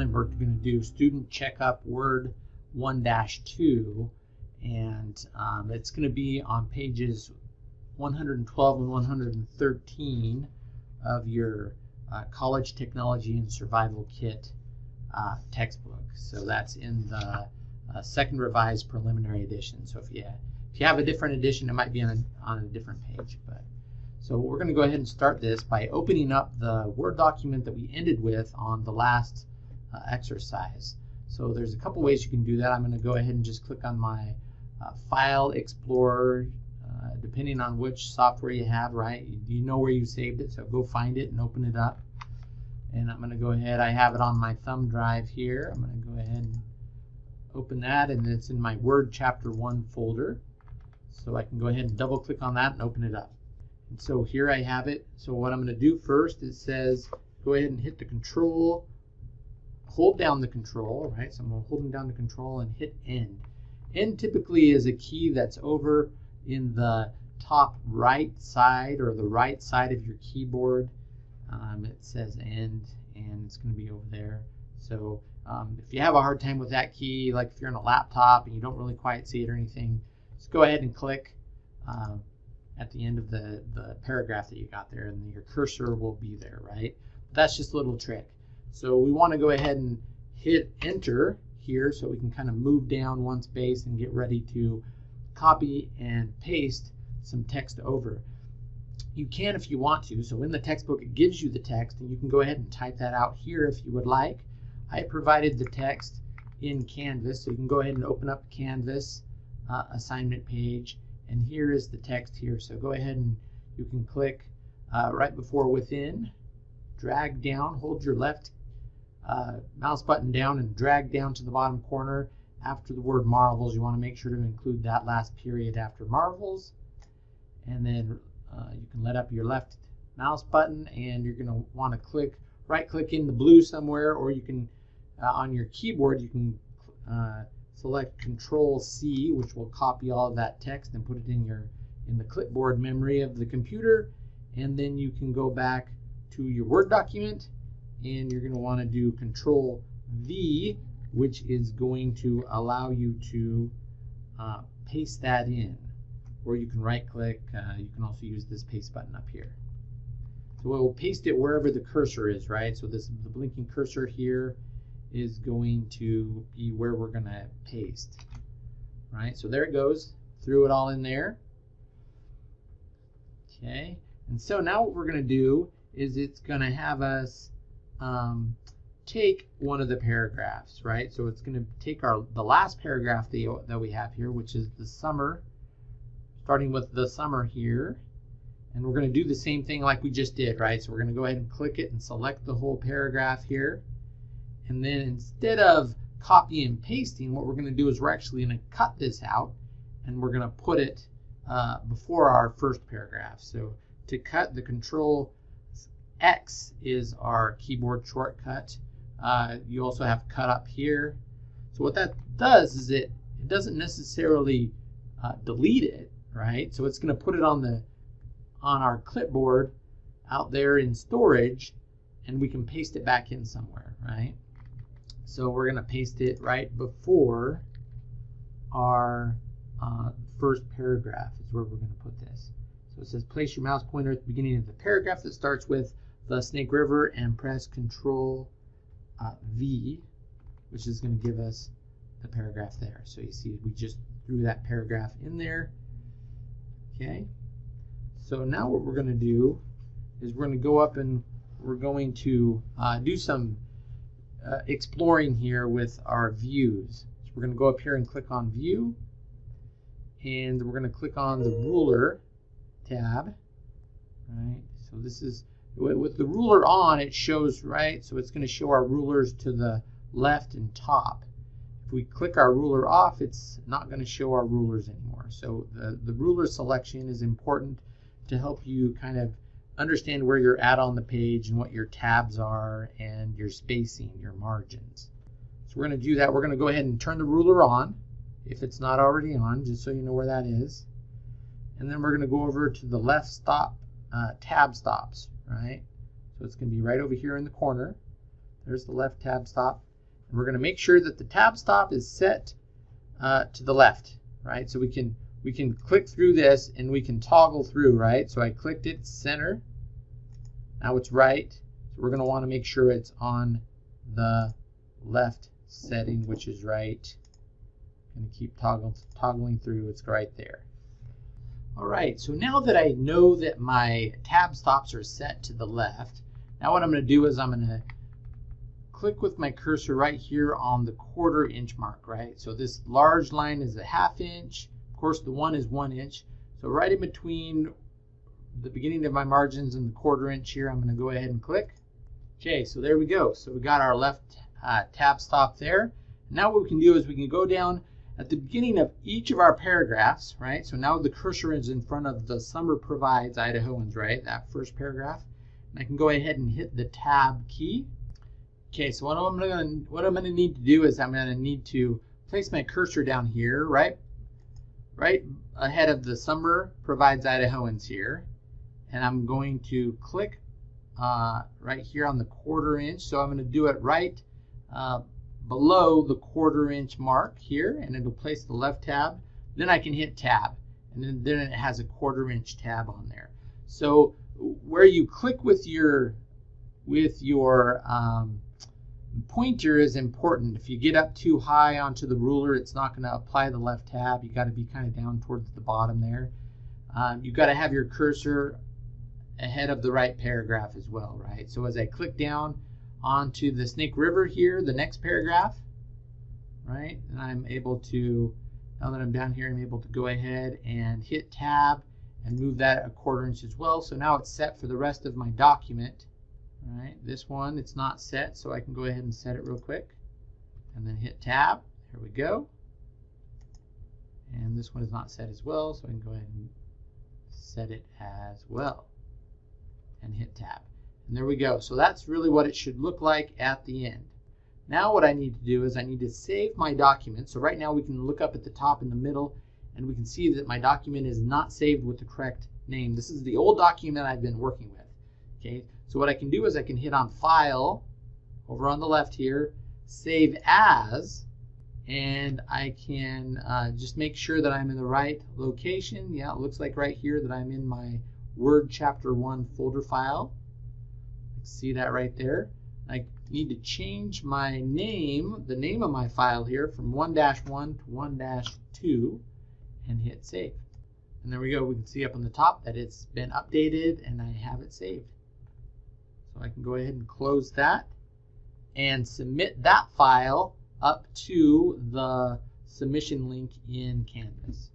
and we're going to do student checkup word 1-2 and um, it's going to be on pages 112 and 113 of your uh, college technology and survival kit uh, textbook. So that's in the uh, second revised preliminary edition. So if you if you have a different edition it might be on a, on a different page but so we're going to go ahead and start this by opening up the Word document that we ended with on the last uh, exercise. So there's a couple ways you can do that. I'm going to go ahead and just click on my uh, File Explorer, uh, depending on which software you have, right? You know where you saved it, so go find it and open it up. And I'm going to go ahead, I have it on my thumb drive here. I'm going to go ahead and open that, and it's in my Word Chapter 1 folder. So I can go ahead and double click on that and open it up. And so here I have it. So what I'm going to do first, it says go ahead and hit the control, hold down the control, right? So I'm holding down the control and hit end. End typically is a key that's over in the top right side or the right side of your keyboard. Um, it says end and it's going to be over there. So um, if you have a hard time with that key, like if you're on a laptop and you don't really quite see it or anything, just go ahead and click. Um, at the end of the, the paragraph that you got there and your cursor will be there, right? That's just a little trick. So we want to go ahead and hit enter here so we can kind of move down one space and get ready to copy and paste some text over. You can if you want to. So in the textbook it gives you the text and you can go ahead and type that out here if you would like. I provided the text in Canvas so you can go ahead and open up Canvas uh, assignment page and here is the text here. So go ahead and you can click uh, right before within, drag down, hold your left uh, mouse button down and drag down to the bottom corner. After the word marvels, you want to make sure to include that last period after marvels. And then uh, you can let up your left mouse button and you're going to want to click, right click in the blue somewhere or you can, uh, on your keyboard, you can uh, select Control C, which will copy all of that text and put it in your in the clipboard memory of the computer. And then you can go back to your Word document and you're going to want to do Control V, which is going to allow you to uh, paste that in. Or you can right click, uh, you can also use this paste button up here. So it will paste it wherever the cursor is, right? So this the blinking cursor here is going to be where we're going to paste. Right, so there it goes. Threw it all in there. Okay, and so now what we're going to do is it's going to have us um, take one of the paragraphs, right? So it's going to take our the last paragraph that, that we have here, which is the summer, starting with the summer here. And we're going to do the same thing like we just did, right? So we're going to go ahead and click it and select the whole paragraph here. And then instead of copy and pasting, what we're going to do is we're actually going to cut this out and we're going to put it uh, before our first paragraph. So to cut the control X is our keyboard shortcut. Uh, you also have cut up here. So what that does is it, it doesn't necessarily uh, delete it, right? So it's going to put it on the on our clipboard out there in storage and we can paste it back in somewhere, right? So we're going to paste it right before our uh, first paragraph is where we're going to put this. So it says place your mouse pointer at the beginning of the paragraph that starts with the Snake River and press Control uh, V, which is going to give us the paragraph there. So you see we just threw that paragraph in there. Okay. So now what we're going to do is we're going to go up and we're going to uh, do some uh, exploring here with our views. So we're going to go up here and click on View, and we're going to click on the Ruler tab. Right. So this is with the ruler on, it shows right. So it's going to show our rulers to the left and top. If we click our ruler off, it's not going to show our rulers anymore. So the, the ruler selection is important to help you kind of understand where you're at on the page and what your tabs are and your spacing, your margins. So we're going to do that. We're going to go ahead and turn the ruler on if it's not already on, just so you know where that is. And then we're going to go over to the left stop uh, tab stops, right? So it's going to be right over here in the corner. There's the left tab stop. And we're going to make sure that the tab stop is set uh, to the left, right? So we can we can click through this and we can toggle through, right? So I clicked it, center. Now it's right. So we're going to want to make sure it's on the left setting, which is right. Going to keep toggle, toggling through. It's right there. Right, so now that I know that my tab stops are set to the left, now what I'm going to do is I'm going to click with my cursor right here on the quarter inch mark, right? So this large line is a half inch. Of course, the one is one inch. So right in between the beginning of my margins and the quarter inch here, I'm going to go ahead and click. Okay, so there we go. So we got our left uh, tab stop there. Now what we can do is we can go down at the beginning of each of our paragraphs, right? So now the cursor is in front of the summer provides Idahoans, right? That first paragraph. And I can go ahead and hit the tab key. Okay, so what I'm gonna what I'm gonna need to do is I'm gonna need to place my cursor down here, right? Right ahead of the summer provides Idahoans here. And I'm going to click uh, right here on the quarter inch. So I'm gonna do it right uh, below the quarter inch mark here and it'll place the left tab. Then I can hit tab and then, then it has a quarter inch tab on there. So where you click with your with your um, pointer is important. If you get up too high onto the ruler, it's not going to apply the left tab. You got to be kind of down towards the bottom there. Um, you got to have your cursor ahead of the right paragraph as well, right? So as I click down, onto the Snake River here, the next paragraph, right? And I'm able to, now that I'm down here, I'm able to go ahead and hit tab and move that a quarter inch as well. So now it's set for the rest of my document. Right, this one, it's not set, so I can go ahead and set it real quick. And then hit tab, here we go. And this one is not set as well, so I can go ahead and set it as well. And hit tab. And there we go. So that's really what it should look like at the end. Now what I need to do is I need to save my document. So right now we can look up at the top in the middle and we can see that my document is not saved with the correct name. This is the old document I've been working with. Okay, so what I can do is I can hit on File over on the left here, Save As, and I can uh, just make sure that I'm in the right location. Yeah, it looks like right here that I'm in my Word Chapter 1 folder file. See that right there? I need to change my name, the name of my file here from 1-1 to 1-2 and hit save. And there we go. We can see up on the top that it's been updated and I have it saved. So I can go ahead and close that and submit that file up to the submission link in Canvas.